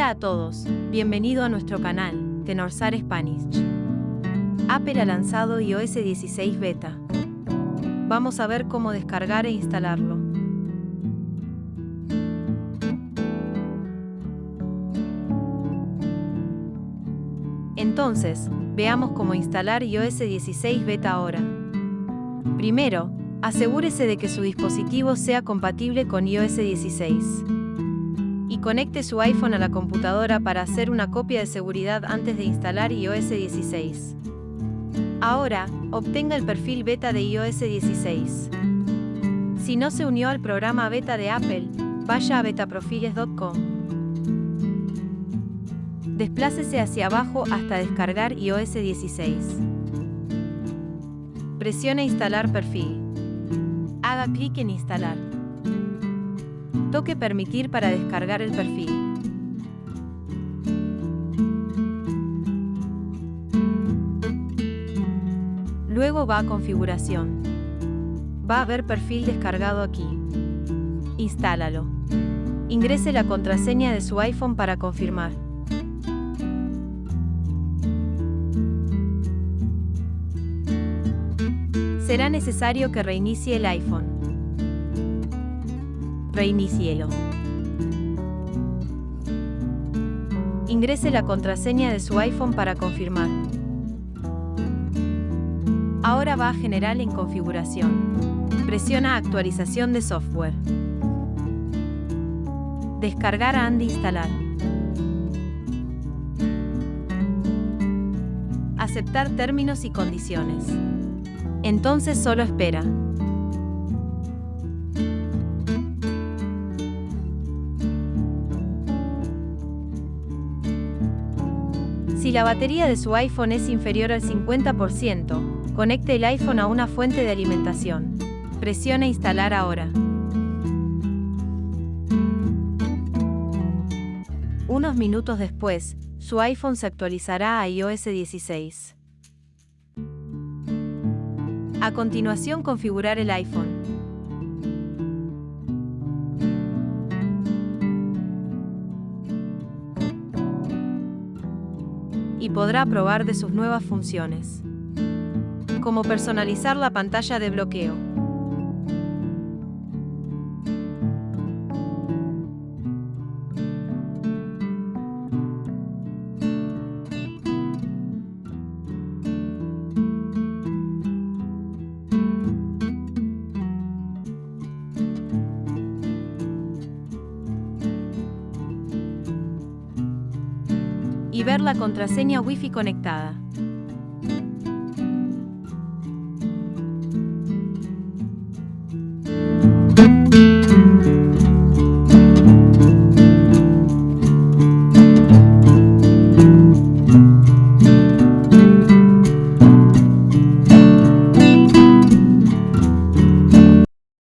Hola a todos, bienvenido a nuestro canal, Tenorsar Spanish. Apple ha lanzado iOS 16 Beta. Vamos a ver cómo descargar e instalarlo. Entonces, veamos cómo instalar iOS 16 Beta ahora. Primero, asegúrese de que su dispositivo sea compatible con iOS 16 y conecte su iPhone a la computadora para hacer una copia de seguridad antes de instalar iOS 16. Ahora, obtenga el perfil beta de iOS 16. Si no se unió al programa beta de Apple, vaya a betaprofiles.com. Desplácese hacia abajo hasta descargar iOS 16. Presione Instalar perfil. Haga clic en Instalar. Toque Permitir para descargar el perfil. Luego va a Configuración. Va a haber perfil descargado aquí. Instálalo. Ingrese la contraseña de su iPhone para confirmar. Será necesario que reinicie el iPhone. Reinicielo. Ingrese la contraseña de su iPhone para confirmar. Ahora va a General en Configuración. Presiona Actualización de software. Descargar and instalar. Aceptar términos y condiciones. Entonces solo espera. Si la batería de su iPhone es inferior al 50%, conecte el iPhone a una fuente de alimentación. Presione Instalar ahora. Unos minutos después, su iPhone se actualizará a iOS 16. A continuación configurar el iPhone. Y podrá probar de sus nuevas funciones. Como personalizar la pantalla de bloqueo. Y ver la contraseña Wi-Fi conectada.